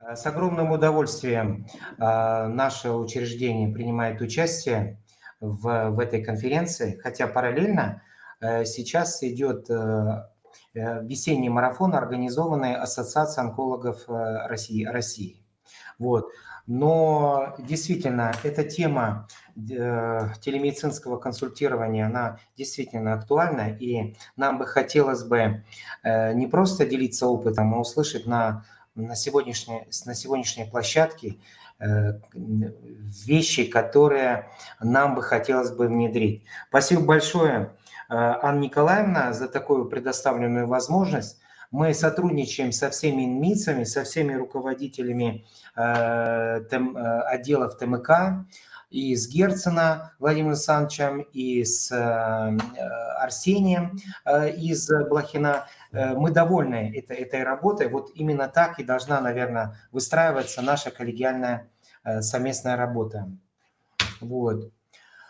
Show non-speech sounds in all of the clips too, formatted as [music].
Э, с огромным удовольствием э, наше учреждение принимает участие в, в этой конференции, хотя параллельно э, сейчас идет весенний марафон, организованный Ассоциацией онкологов России. России. Вот. Но действительно, эта тема телемедицинского консультирования, она действительно актуальна, и нам бы хотелось бы не просто делиться опытом, а услышать на на сегодняшней, на сегодняшней площадке э, вещи, которые нам бы хотелось бы внедрить. Спасибо большое, э, Анна Николаевна, за такую предоставленную возможность. Мы сотрудничаем со всеми МИЦами, со всеми руководителями э, отделов ТМК, и с Герцена Владимиром Александровичем, и с Арсением из Блохина. Э, мы довольны этой, этой работой. Вот именно так и должна, наверное, выстраиваться наша коллегиальная совместная работа. Вот.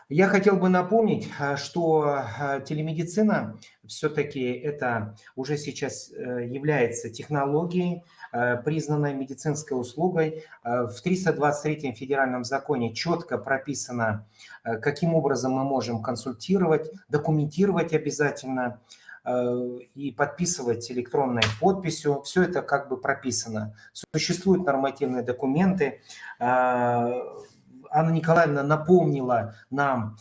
Я хотел бы напомнить, что телемедицина все-таки это уже сейчас является технологией, Э, признанной медицинской услугой. Э, в 323 федеральном законе четко прописано, э, каким образом мы можем консультировать, документировать обязательно и подписывать электронной подписью. Все это как бы прописано. Существуют нормативные документы. Анна Николаевна напомнила нам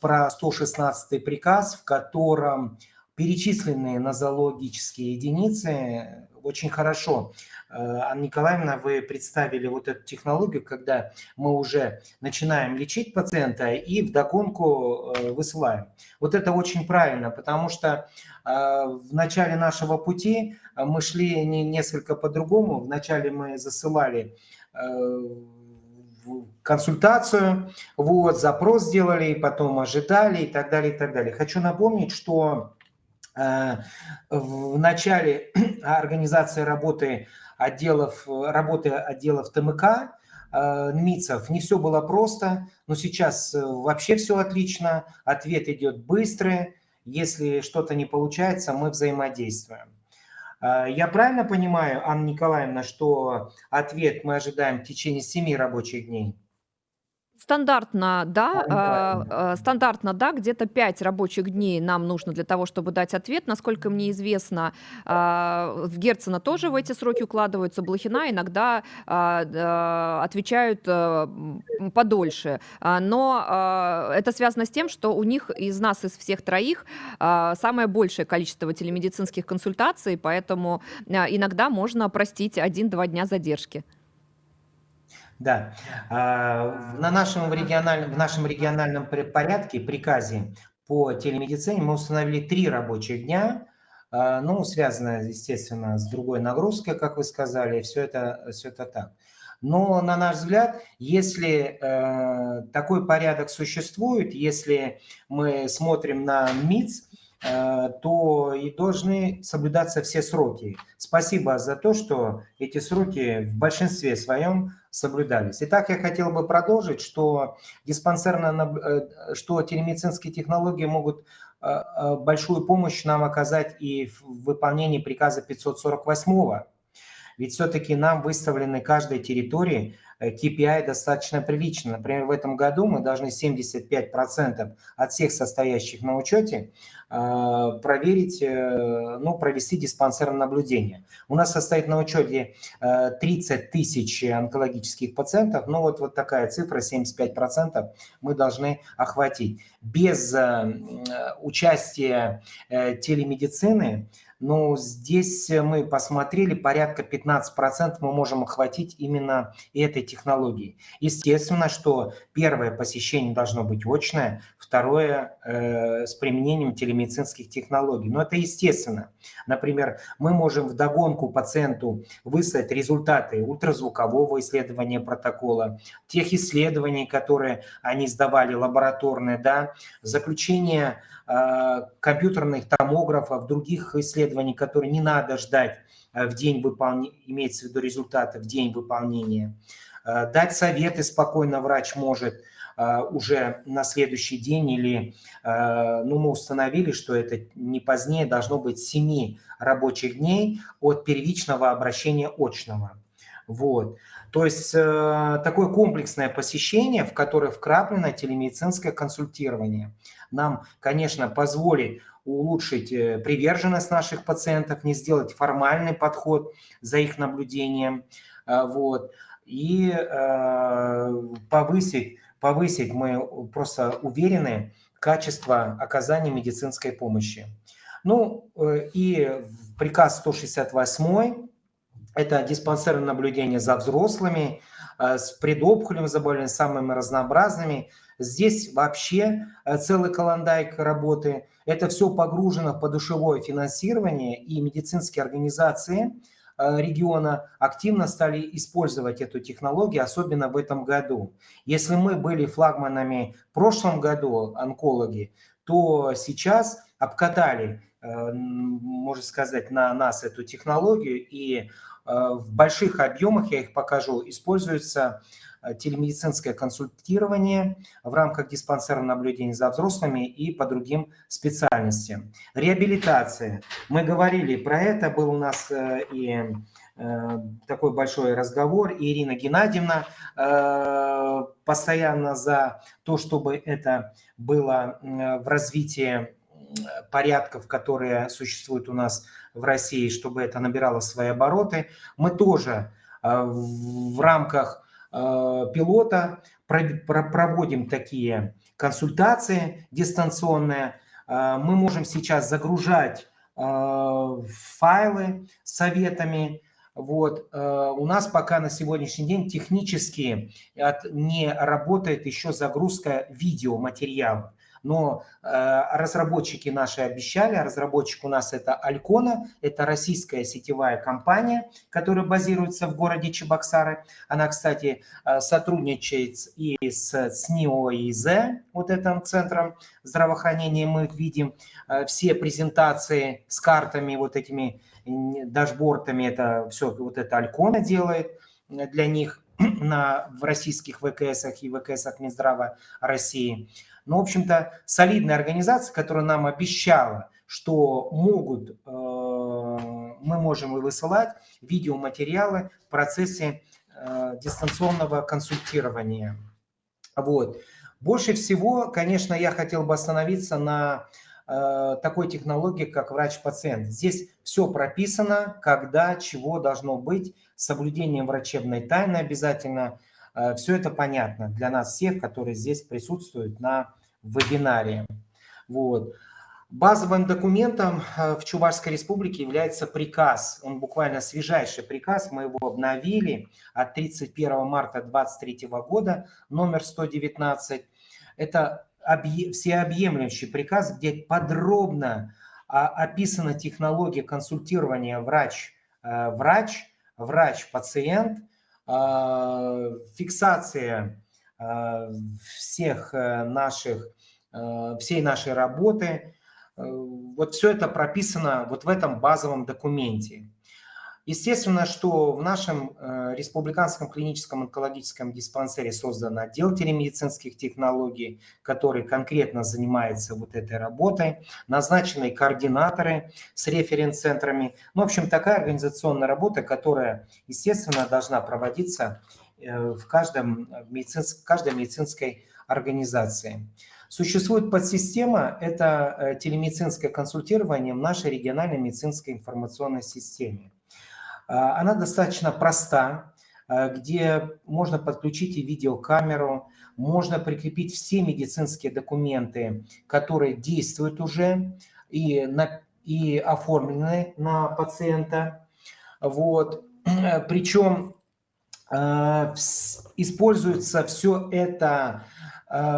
про 116 приказ, в котором перечисленные нозологические единицы очень хорошо. Э, Анна Николаевна, вы представили вот эту технологию, когда мы уже начинаем лечить пациента и вдогонку э, высылаем. Вот это очень правильно, потому что э, в начале нашего пути мы шли не несколько по-другому. Вначале мы засылали консультацию, вот, запрос сделали, потом ожидали и так далее, и так далее. Хочу напомнить, что в начале [clears throat] организации работы отделов, работы отделов ТМК, э, НМИЦев не все было просто, но сейчас э, вообще все отлично, ответ идет быстрый, если что-то не получается, мы взаимодействуем. Я правильно понимаю, Анна Николаевна, что ответ мы ожидаем в течение 7 рабочих дней? Стандартно, да, а, стандартно, да, где-то 5 рабочих дней нам нужно для того, чтобы дать ответ. Насколько мне известно, а, в Герцена тоже в эти сроки укладываются, Блохина иногда отвечают э, подольше. Но это связано с тем, что у них из нас, из всех троих, самое большее количество телемедицинских консультаций, поэтому иногда можно простить один-два дня задержки. Да. А, на нашем региональном, в нашем региональном порядке, приказе по телемедицине мы установили три рабочих дня, а, ну, связано, естественно, с другой нагрузкой, как вы сказали, все это, все это так. Но, на наш взгляд, если э, такой порядок существует, если мы смотрим на МИЦ, то и должны соблюдаться все сроки. Спасибо за то, что эти сроки в большинстве своем соблюдались. Итак, я хотел бы продолжить, что диспансерно, э, что телемедицинские технологии могут э, большую помощь нам оказать и в выполнении приказа 548 ведь все-таки нам выставлены каждой территории KPI э, достаточно прилично. Например, в этом году мы должны 75% от всех состоящих на учете э, проверить, э, ну, провести диспансерное наблюдение. У нас состоит на учете 30 тысяч онкологических пациентов, ну вот, вот такая цифра, 75% мы должны охватить. Без участия телемедицины но здесь мы посмотрели, порядка 15% мы можем охватить именно этой технологией. Естественно, что первое посещение должно быть очное, второе э, с применением телемедицинских технологий. Но это естественно. Например, мы можем вдогонку пациенту выслать результаты ультразвукового исследования протокола, тех исследований, которые они сдавали лабораторные, да, заключение э, компьютерных томографов, других исследований, которые не надо ждать э, в день выполнения, имеется в виду результаты в день выполнения. Э, дать советы спокойно врач может э, уже на следующий день или, э, ну, мы установили, что это не позднее должно быть 7 рабочих дней от первичного обращения очного. Вот. То есть э, такое комплексное посещение, в которое вкраплено телемедицинское консультирование, нам, конечно, позволит улучшить э, приверженность наших пациентов, не сделать формальный подход за их наблюдением, э, вот, и э, повысить, повысить, мы просто уверены, качество оказания медицинской помощи. Ну и приказ 168 это диспансерное наблюдение за взрослыми с предопухолевыми заболеваниями, самыми разнообразными. Здесь вообще целый каландайк работы. Это все погружено в подушевое финансирование, и медицинские организации э, региона активно стали использовать эту технологию, особенно в этом году. Если мы были флагманами в прошлом году, онкологи, то сейчас обкатали, э, можно сказать, на нас эту технологию, и э, в больших объемах, я их покажу, используется Э, телемедицинское консультирование в рамках диспансерного наблюдения за взрослыми и по другим специальностям. Реабилитация. Мы говорили про это, был у нас э, и э, такой большой разговор. Ирина Геннадьевна постоянно за то, чтобы это было в развитии порядков, которые существуют у нас в России, чтобы это набирало свои обороты. Мы тоже в рамках Э, пилота, проводим такие консультации дистанционные. Э, мы можем сейчас загружать э, файлы с советами. Вот. У нас пока на сегодняшний день технически не работает еще загрузка видеоматериалов но э, разработчики наши обещали, разработчик у нас это Алькона, это российская сетевая компания, которая базируется в городе Чебоксары. Она, кстати, э, сотрудничает и с СНИО и ИЗ, вот этим центром здравоохранения. Мы видим э, все презентации с картами, вот этими дашбортами, это все вот это Алькона делает для них [clears throat] на, в российских ВКСах и ВКСах Минздрава России. Но, ну, в общем-то, солидная организация, которая нам обещала, что могут, э, мы можем высылать видеоматериалы в процессе э, дистанционного консультирования. Вот. Больше всего, конечно, я хотел бы остановиться на э, такой технологии, как врач-пациент. Здесь все прописано, когда, чего должно быть, соблюдением врачебной тайны обязательно, Все это понятно для нас всех, которые здесь присутствуют на вебинаре. Вот. Базовым документом э, в Чувашской республике является приказ. Он буквально свежайший приказ, мы его обновили от 31 марта 2023 года, номер 119. Это всеобъемлющий приказ, где подробно а, описана технология консультирования врач-врач, э, врач-пациент, фиксация а, всех э, наших, всей нашей работы. Э, вот все это прописано вот в этом базовом документе. Естественно, что в нашем э, республиканском клиническом онкологическом диспансере создан отдел телемедицинских технологий, который конкретно занимается вот этой работой, назначены координаторы с референц-центрами. Ну, в общем, такая организационная работа, которая, естественно, должна проводиться э, в каждом медицинск, каждой медицинской организации. Существует подсистема, это э, телемедицинское консультирование в нашей региональной медицинской информационной системе. А, она достаточно проста, а, где можно подключить и видеокамеру, можно прикрепить все медицинские документы, которые действуют уже и, на, и оформлены на пациента. Вот. Причем э, используется все это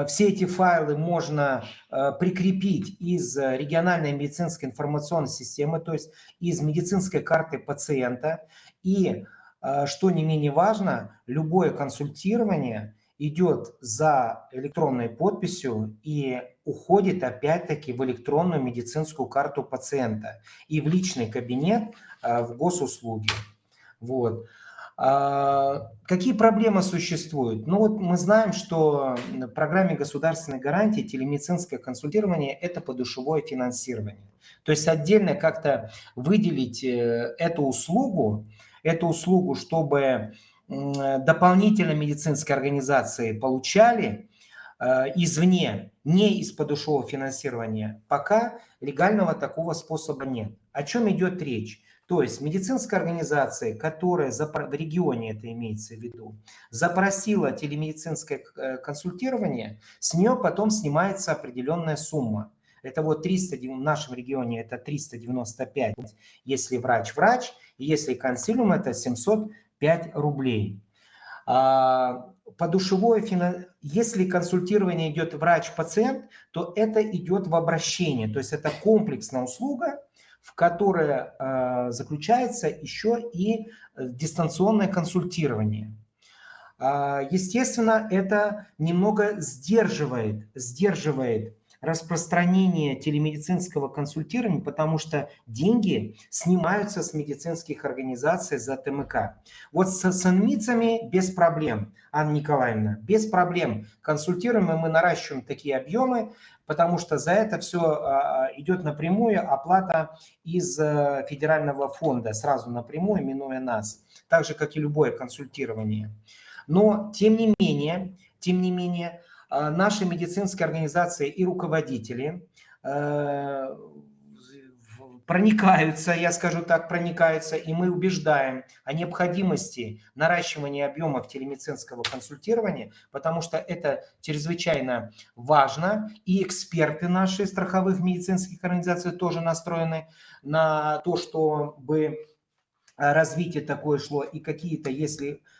все эти файлы можно э, прикрепить из региональной медицинской информационной системы, то есть из медицинской карты пациента. И, э, что не менее важно, любое консультирование идет за электронной подписью и уходит опять-таки в электронную медицинскую карту пациента и в личный кабинет в госуслуги. Вот. А, какие проблемы существуют? Ну вот мы знаем, что в программе государственной гарантии телемедицинское консультирование – это подушевое финансирование. То есть отдельно как-то выделить э, эту услугу, эту услугу, чтобы дополнительно медицинские организации получали э, извне, не из подушевого финансирования, пока легального такого способа нет. О чем идет речь? То есть медицинская организация, которая в регионе это имеется в виду, запросила телемедицинское э, консультирование, с нее потом снимается определенная сумма. Это вот 300, в нашем регионе это 395, если врач-врач, если консилиум это 705 рублей. А, подушевое финансирование, если консультирование идет врач-пациент, то это идет в обращение, то есть это комплексная услуга, в которой э, заключается еще и дистанционное консультирование. Э, естественно, это немного сдерживает, сдерживает распространение телемедицинского консультирования, потому что деньги снимаются с медицинских организаций за ТМК. Вот с санмицами без проблем, Анна Николаевна, без проблем консультируем, и мы наращиваем такие объемы, потому что за это все а, идет напрямую оплата из э, федерального фонда, сразу напрямую, минуя нас, так же, как и любое консультирование. Но, тем не менее, тем не менее, наши медицинские организации и руководители э, проникаются, я скажу так, проникаются, и мы убеждаем о необходимости наращивания объемов телемедицинского консультирования, потому что это чрезвычайно важно, и эксперты наши страховых медицинских организаций тоже настроены на то, чтобы развитие такое шло, и какие-то, если Э,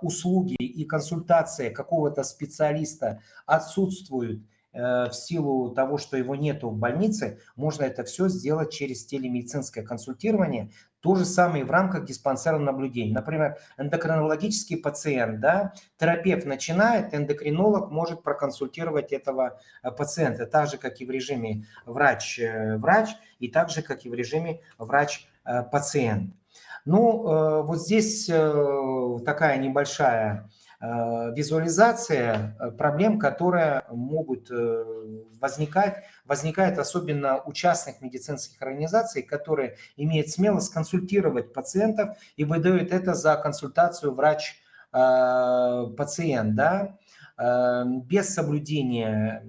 услуги и консультация какого-то специалиста отсутствуют э, в силу того, что его нету в больнице, можно это все сделать через телемедицинское консультирование. То же самое и в рамках диспансерного наблюдения. Например, эндокринологический пациент, да, терапевт начинает, эндокринолог может проконсультировать этого э, пациента, так же, как и в режиме врач-врач, и так же, как и в режиме врач-пациент. Ну, э, вот здесь э, такая небольшая э, визуализация проблем, которые могут возникать, возникает особенно у частных медицинских организаций, которые имеют смелость консультировать пациентов и выдают это за консультацию врач-пациент, да, без соблюдения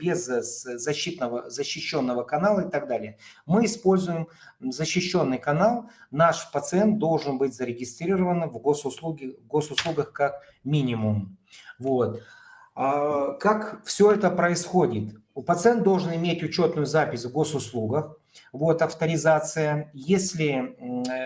без защитного, защищенного канала и так далее. Мы используем защищенный канал. Наш пациент должен быть зарегистрирован в госуслуги, госуслугах как минимум. Вот. А как все это происходит? У пациент должен иметь учетную запись в госуслугах, вот авторизация. Если э,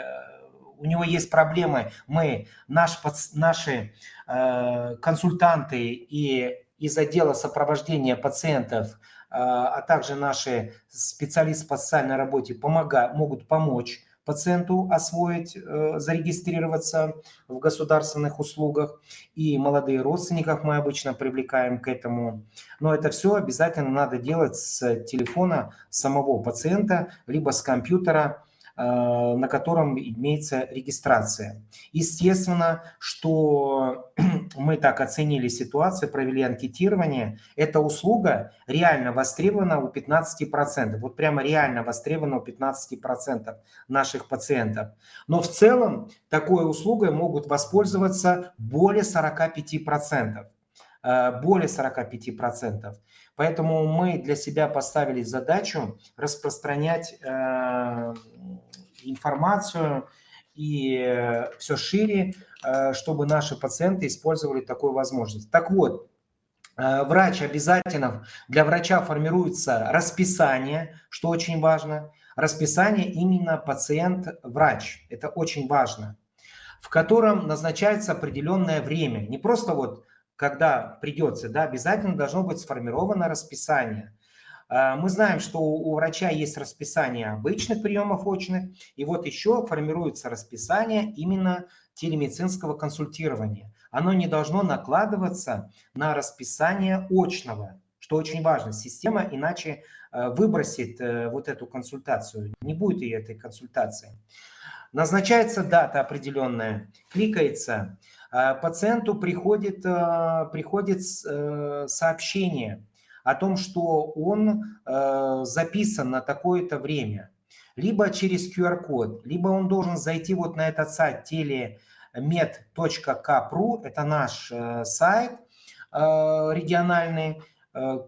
у него есть проблемы, мы, наш, наши э, консультанты и из отдела сопровождения пациентов, а, а также наши специалисты по социальной работе помогают, могут помочь пациенту освоить, э, зарегистрироваться в государственных услугах. И молодые родственников мы обычно привлекаем к этому. Но это все обязательно надо делать с телефона самого пациента, либо с компьютера, на котором имеется регистрация. Естественно, что [clears throat] мы так оценили ситуацию, провели анкетирование. Эта услуга реально востребована у 15%. Вот прямо реально востребована у 15% наших пациентов. Но в целом такой услугой могут воспользоваться более 45% э, более 45%. Поэтому мы для себя поставили задачу распространять э, информацию и э, все шире, э, чтобы наши пациенты использовали такую возможность. Так вот, э, врач обязательно, для врача формируется расписание, что очень важно, расписание именно пациент-врач, это очень важно, в котором назначается определенное время, не просто вот когда придется, да, обязательно должно быть сформировано расписание. А, мы знаем, что у врача есть расписание обычных приемов очных, и вот еще формируется расписание именно телемедицинского консультирования. Оно не должно накладываться на расписание очного, что очень важно. Система иначе э, выбросит э, вот эту консультацию, не будет и этой консультации. Назначается дата определенная, кликается, а, пациенту приходит, э, приходит сообщение – о том, что он э, записан на такое-то время. либо через QR-код, либо он должен зайти вот на этот сайт telemed.kpru, это наш э, сайт э, региональный, э,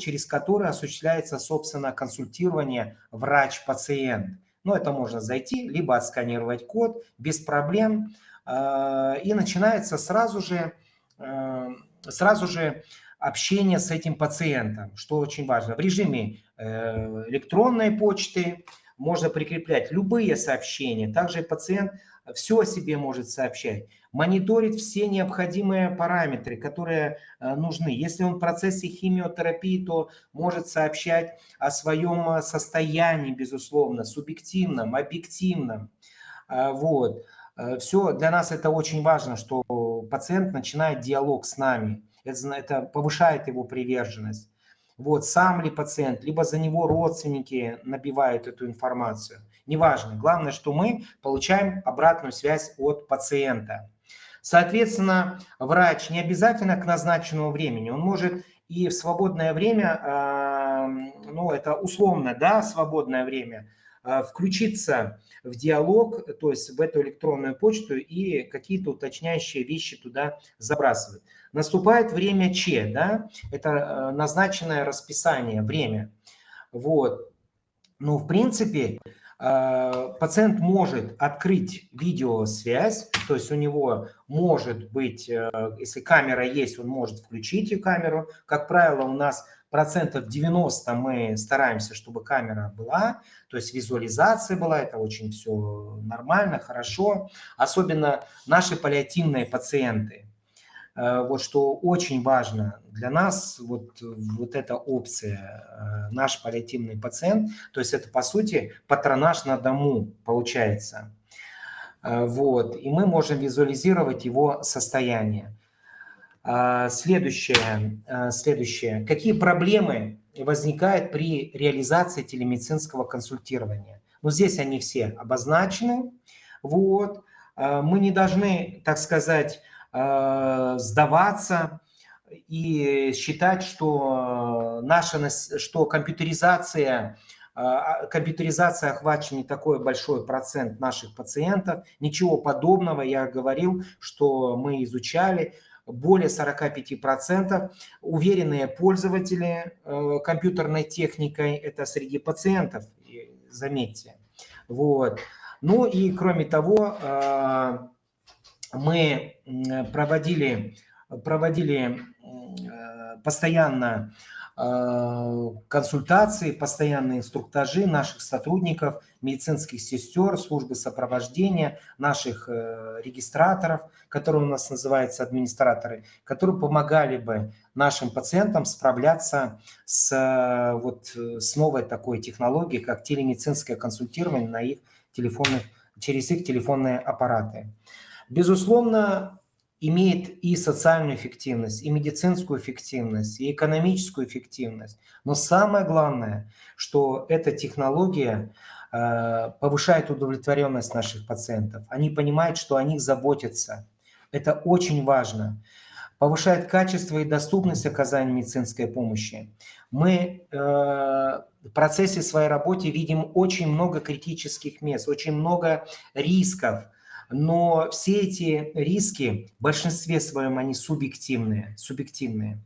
через который осуществляется, собственно, консультирование врач-пациент. Ну, это можно зайти, либо отсканировать код без проблем. И начинается сразу же, сразу же общение с этим пациентом, что очень важно. В режиме электронной почты, можно прикреплять любые сообщения. Также пациент все о себе может сообщать, мониторить все необходимые параметры, которые э, нужны. Если он в процессе химиотерапии, то может сообщать о своем э, состоянии, безусловно, субъективном, объективном. Э, вот. Все, для нас это очень важно, что пациент начинает диалог с нами. Это, это повышает его приверженность вот, сам ли пациент, либо за него родственники набивают эту информацию. Неважно. Главное, что мы получаем обратную связь от пациента. Соответственно, врач не обязательно к назначенному времени. Он может и в свободное время, а, ну это условно, да, свободное время, включиться в диалог, то есть в эту электронную почту и какие-то уточняющие вещи туда забрасывать. Наступает время Ч, да, это э, назначенное расписание, время. Вот. Ну, в принципе, э, пациент может открыть видеосвязь, то есть у него может быть, э, если камера есть, он может включить эту камеру. Как правило, у нас процентов 90 мы стараемся, чтобы камера была, то есть визуализация была, это очень все нормально, хорошо. Особенно наши паллиативные пациенты. Э, вот что очень важно для нас, вот, вот эта опция, э, наш паллиативный пациент, то есть это по сути патронаж на дому получается. Э, вот, и мы можем визуализировать его состояние. Следующее, следующее. Какие проблемы возникают при реализации телемедицинского консультирования? Ну, здесь они все обозначены. Вот. Мы не должны, так сказать, сдаваться и считать, что наша, что компьютеризация, а, компьютеризация охвачена не такой большой процент наших пациентов. Ничего подобного, я говорил, что мы изучали, более 45% уверенные пользователи э, компьютерной техникой, это среди пациентов, заметьте. Вот. Ну и кроме того, мы проводили, проводили э, постоянно э, консультации, постоянные инструктажи наших сотрудников, медицинских сестер, службы сопровождения, наших э, регистраторов, которые у нас называются администраторы, которые помогали бы нашим пациентам справляться с, вот, с новой такой технологией, как телемедицинское консультирование на их телефонных, через их телефонные аппараты. Безусловно, имеет и социальную эффективность, и медицинскую эффективность, и экономическую эффективность. Но самое главное, что эта технология э, повышает удовлетворенность наших пациентов. Они понимают, что о них заботятся. Это очень важно. Повышает качество и доступность оказания медицинской помощи. Мы э, в процессе своей работы видим очень много критических мест, очень много рисков, но все эти риски, в большинстве своем они субъективные. субъективные.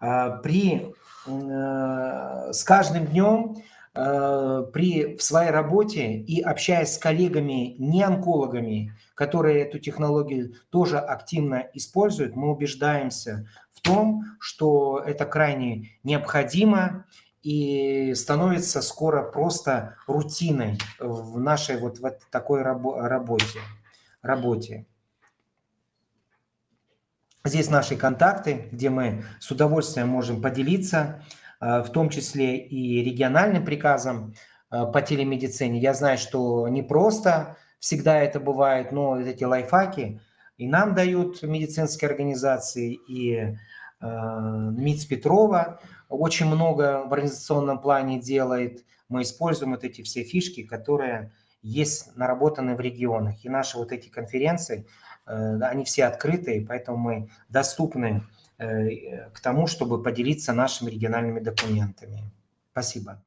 А, при, э, с каждым днем э, при, в своей работе и общаясь с коллегами, не онкологами, которые эту технологию тоже активно используют, мы убеждаемся в том, что это крайне необходимо и становится скоро просто рутиной в нашей вот в такой работе работе. Здесь наши контакты, где мы с удовольствием можем поделиться, э, в том числе и региональным приказом э, по телемедицине. Я знаю, что не просто всегда это бывает, но эти лайфхаки и нам дают медицинские организации, и э, МИЦ Петрова очень много в организационном плане делает. Мы используем вот эти все фишки, которые есть наработаны в регионах. И наши вот эти конференции, э, они все открытые, поэтому мы доступны э, к тому, чтобы поделиться нашими региональными документами. Спасибо.